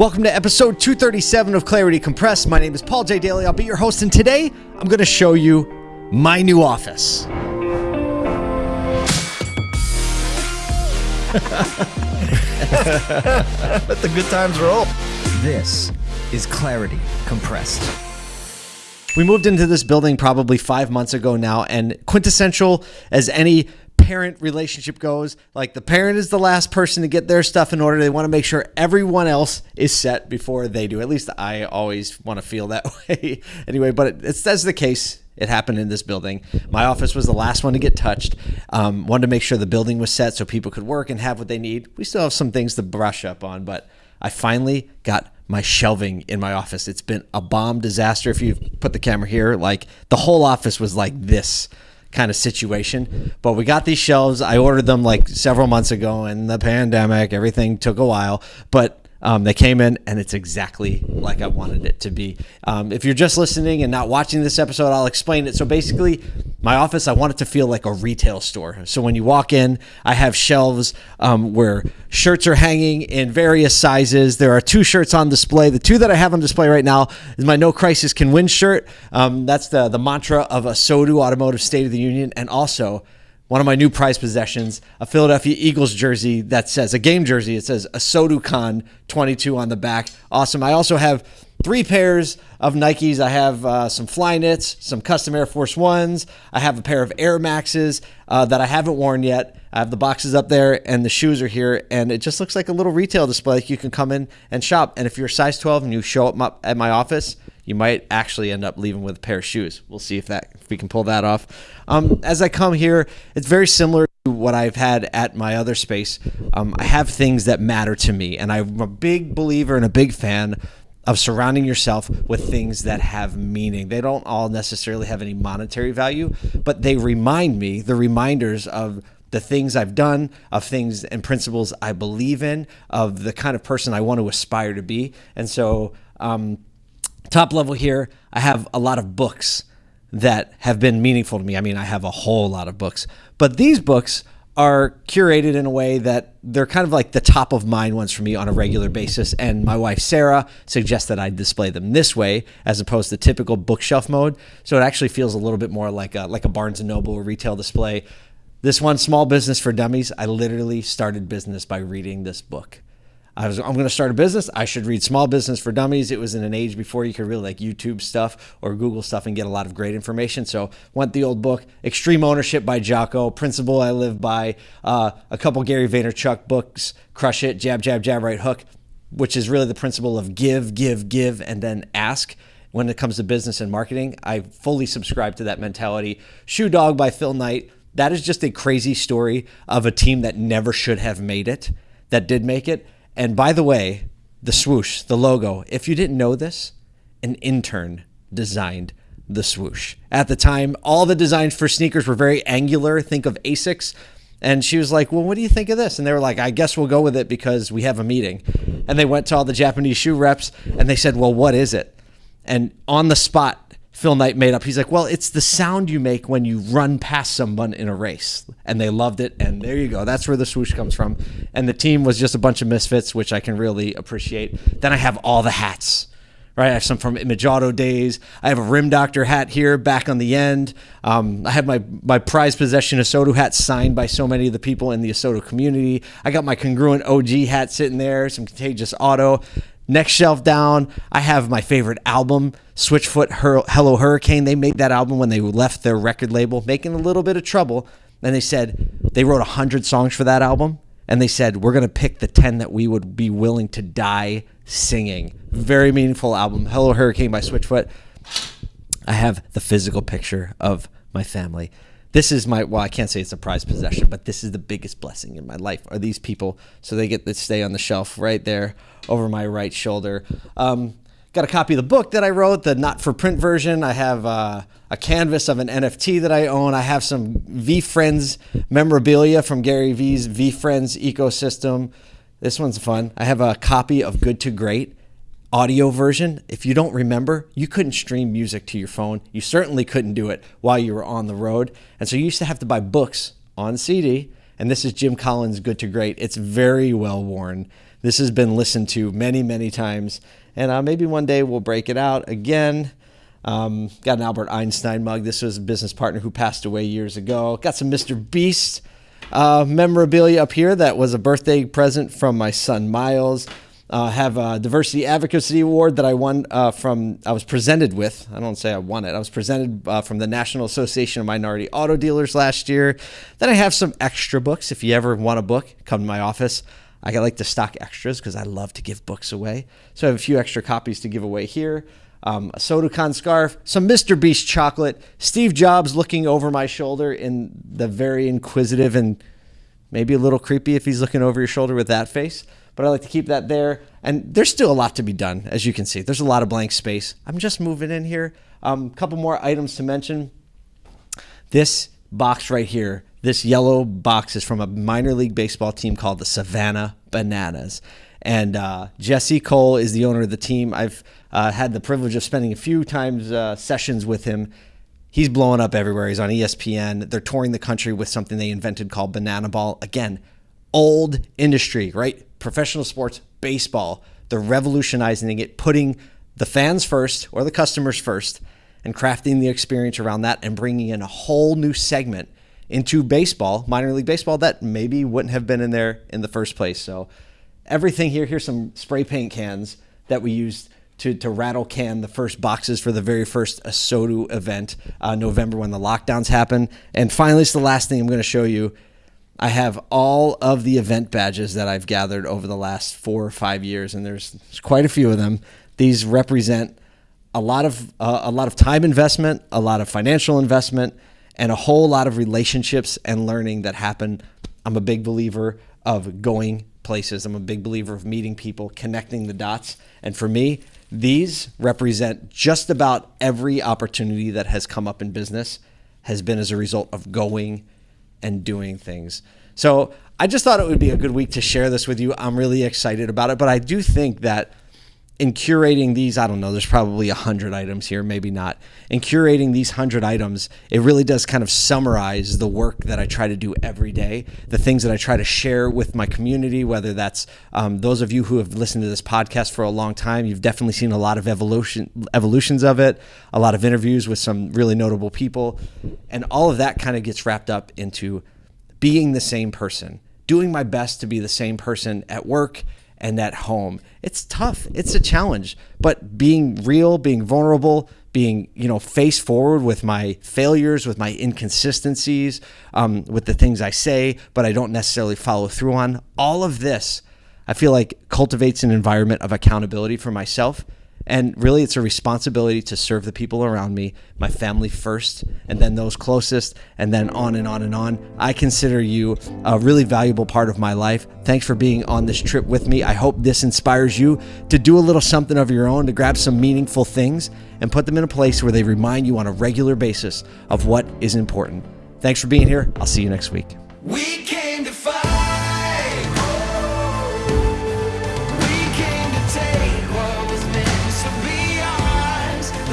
Welcome to episode 237 of Clarity Compressed. My name is Paul J. Daly. I'll be your host, and today I'm going to show you my new office. Let the good times roll. This is Clarity Compressed. We moved into this building probably five months ago now, and quintessential as any parent relationship goes, like the parent is the last person to get their stuff in order. They want to make sure everyone else is set before they do. At least I always want to feel that way anyway, but it, it's that's the case. It happened in this building. My office was the last one to get touched. Um, wanted to make sure the building was set so people could work and have what they need. We still have some things to brush up on, but I finally got my shelving in my office. It's been a bomb disaster. If you put the camera here, like the whole office was like this kind of situation. But we got these shelves. I ordered them like several months ago in the pandemic. Everything took a while, but um, they came in and it's exactly like I wanted it to be. Um, if you're just listening and not watching this episode, I'll explain it. So basically, my office, I want it to feel like a retail store. So when you walk in, I have shelves um, where shirts are hanging in various sizes. There are two shirts on display. The two that I have on display right now is my No Crisis Can Win shirt. Um, that's the, the mantra of ASOTU Automotive State of the Union. And also, one of my new prized possessions, a Philadelphia Eagles jersey that says a game jersey. It says ASOTU Con 22 on the back. Awesome. I also have three pairs of Nikes. I have uh, some Flyknits, some custom Air Force Ones. I have a pair of Air Maxes uh, that I haven't worn yet. I have the boxes up there and the shoes are here, and it just looks like a little retail display. Like You can come in and shop. And if you're size 12 and you show up at my office, you might actually end up leaving with a pair of shoes. We'll see if that if we can pull that off. Um, as I come here, it's very similar to what I've had at my other space. Um, I have things that matter to me, and I'm a big believer and a big fan of surrounding yourself with things that have meaning. They don't all necessarily have any monetary value, but they remind me, the reminders of the things I've done, of things and principles I believe in, of the kind of person I want to aspire to be. And so, um, top level here, I have a lot of books that have been meaningful to me. I mean, I have a whole lot of books, but these books are curated in a way that they're kind of like the top of mind ones for me on a regular basis. And my wife, Sarah, suggests that I display them this way as opposed to typical bookshelf mode. So it actually feels a little bit more like a, like a Barnes & Noble retail display. This one, Small Business for Dummies, I literally started business by reading this book. I was, I'm going to start a business. I should read Small Business for Dummies. It was in an age before you could really like YouTube stuff or Google stuff and get a lot of great information. So went the old book, Extreme Ownership by Jocko, Principle I Live By, uh, a couple Gary Vaynerchuk books, Crush It, Jab, Jab, Jab, Right Hook, which is really the principle of give, give, give, and then ask when it comes to business and marketing. I fully subscribe to that mentality. Shoe Dog by Phil Knight. That is just a crazy story of a team that never should have made it, that did make it and by the way, the swoosh, the logo, if you didn't know this, an intern designed the swoosh. At the time, all the designs for sneakers were very angular. Think of Asics. And she was like, Well, what do you think of this? And they were like, I guess we'll go with it because we have a meeting. And they went to all the Japanese shoe reps and they said, Well, what is it? And on the spot, Phil Knight made up. He's like, well, it's the sound you make when you run past someone in a race. And they loved it. And there you go. That's where the swoosh comes from. And the team was just a bunch of misfits, which I can really appreciate. Then I have all the hats. Right, I have some from Image Auto days. I have a Rim Doctor hat here, back on the end. Um, I have my my prized possession ASOTU hat signed by so many of the people in the ASOTU community. I got my congruent OG hat sitting there, some Contagious Auto. Next shelf down, I have my favorite album, Switchfoot Hur- Hello Hurricane. They made that album when they left their record label, making a little bit of trouble. And they said they wrote 100 songs for that album. And they said, we're going to pick the 10 that we would be willing to die singing. Very meaningful album, Hello Hurricane by Switchfoot. I have the physical picture of my family this is my well i can't say it's a prized possession but this is the biggest blessing in my life are these people. So they get to stay on the shelf right there over my right shoulder. Um, got a copy of the book that i wrote the not for print version. I have uh, a canvas of an nft that i own. I have some VeeFriends memorabilia from gary vee's friends ecosystem. This one's fun. I have a copy of good to great audio version, if you don't remember, you couldn't stream music to your phone. You certainly couldn't do it while you were on the road. And so you used to have to buy books on CD. And this is Jim Collins' Good to Great. It's very well worn. This has been listened to many, many times, and uh, maybe one day we'll break it out again. Um, got an Albert Einstein mug. This was a business partner who passed away years ago. Got some Mr. Beast uh, memorabilia up here that was a birthday present from my son Miles. Uh, have a diversity advocacy award that I won uh, from. I was presented with. I don't say I won it. I was presented uh, from the National Association of Minority Auto Dealers last year. Then I have some extra books. If you ever want a book, come to my office. I like to stock extras because I love to give books away. So I have a few extra copies to give away here. Um, ASOTU Con scarf, some Mr. Beast chocolate, Steve Jobs looking over my shoulder in the very inquisitive and maybe a little creepy if he's looking over your shoulder with that face but I like to keep that there. And there's still a lot to be done, as you can see. There's a lot of blank space. I'm just moving in here. A um, couple more items to mention. This box right here, this yellow box is from a minor league baseball team called the Savannah Bananas. And uh, Jesse Cole is the owner of the team. I've uh, had the privilege of spending a few times uh, sessions with him. He's blowing up everywhere. He's on ESPN. They're touring the country with something they invented called Banana Ball. Again, old industry, right? Professional sports, baseball. They're revolutionizing it, putting the fans first or the customers first, and crafting the experience around that and bringing in a whole new segment into baseball, minor league baseball, that maybe wouldn't have been in there in the first place. So, everything here, here's some spray paint cans that we used to, to rattle can the first boxes for the very first ASOTU event, uh, November when the lockdowns happened. And finally, it's the last thing I'm going to show you I have all of the event badges that I've gathered over the last four or five years, and there's, quite a few of them. These represent a lot of uh, a lot of time investment, a lot of financial investment, and a whole lot of relationships and learning that happen. I'm a big believer of going places. I'm a big believer of meeting people, connecting the dots, and for me, these represent just about every opportunity that has come up in business has been as a result of going and doing things. So I just thought it would be a good week to share this with you. I'm really excited about it, but I do think that in curating these, I don't know, there's probably a hundred items here, maybe not. In curating these hundred items, it really does kind of summarize the work that I try to do every day, the things that I try to share with my community, whether that's um, those of you who have listened to this podcast for a long time, you've definitely seen a lot of evolution evolutions of it, a lot of interviews with some really notable people, and all of that kind of gets wrapped up into being the same person, doing my best to be the same person at work and at home. It's tough. It's a challenge, but being real, being vulnerable, being you know face forward with my failures, with my inconsistencies, um, with the things I say, but I don't necessarily follow through on. All of this, I feel like cultivates an environment of accountability for myself and really, it's a responsibility to serve the people around me, my family first, and then those closest, and then on and on and on. I consider you a really valuable part of my life. Thanks for being on this trip with me. I hope this inspires you to do a little something of your own, to grab some meaningful things and put them in a place where they remind you on a regular basis of what is important. Thanks for being here. I'll see you next week. We.